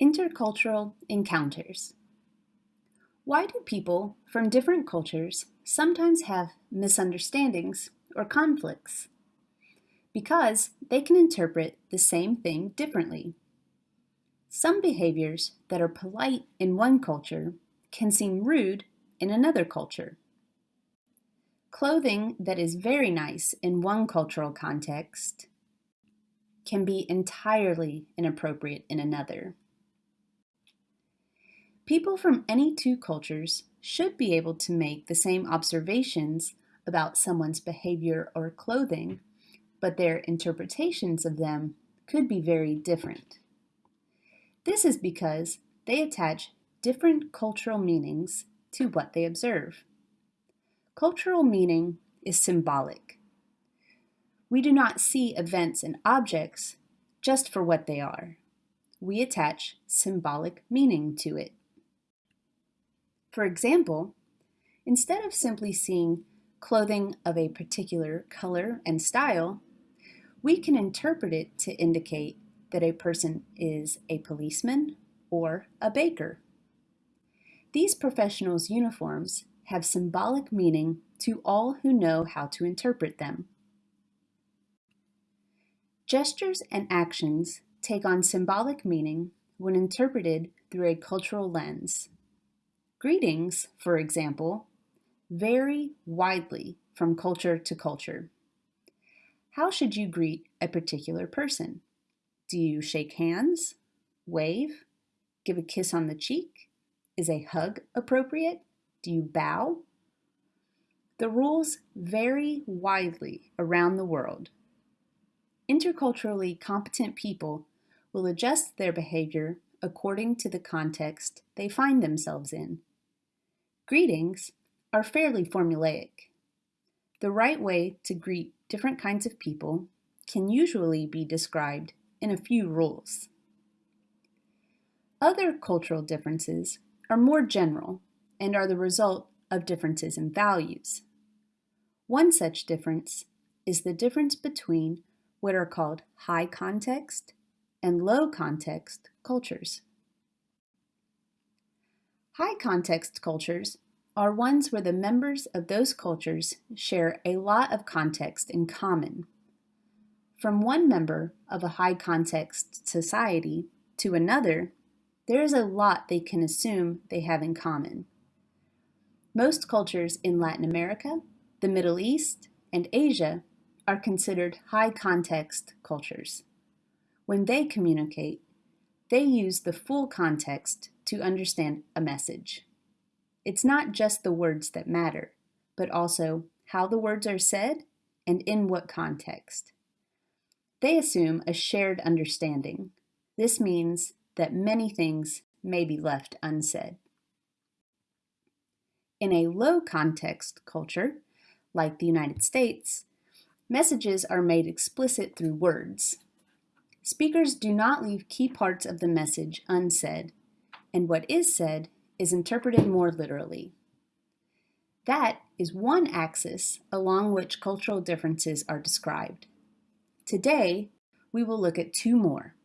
Intercultural encounters. Why do people from different cultures sometimes have misunderstandings or conflicts? Because they can interpret the same thing differently. Some behaviors that are polite in one culture can seem rude in another culture. Clothing that is very nice in one cultural context can be entirely inappropriate in another. People from any two cultures should be able to make the same observations about someone's behavior or clothing, but their interpretations of them could be very different. This is because they attach different cultural meanings to what they observe. Cultural meaning is symbolic. We do not see events and objects just for what they are. We attach symbolic meaning to it. For example, instead of simply seeing clothing of a particular color and style, we can interpret it to indicate that a person is a policeman or a baker. These professionals' uniforms have symbolic meaning to all who know how to interpret them. Gestures and actions take on symbolic meaning when interpreted through a cultural lens. Greetings, for example, vary widely from culture to culture. How should you greet a particular person? Do you shake hands, wave, give a kiss on the cheek? Is a hug appropriate? Do you bow? The rules vary widely around the world. Interculturally competent people will adjust their behavior according to the context they find themselves in. Greetings are fairly formulaic. The right way to greet different kinds of people can usually be described in a few rules. Other cultural differences are more general and are the result of differences in values. One such difference is the difference between what are called high context and low context cultures. High context cultures are ones where the members of those cultures share a lot of context in common. From one member of a high context society to another, there is a lot they can assume they have in common. Most cultures in Latin America, the Middle East, and Asia are considered high context cultures. When they communicate, they use the full context to understand a message. It's not just the words that matter, but also how the words are said and in what context. They assume a shared understanding. This means that many things may be left unsaid. In a low context culture, like the United States, messages are made explicit through words. Speakers do not leave key parts of the message unsaid, and what is said is interpreted more literally. That is one axis along which cultural differences are described. Today, we will look at two more.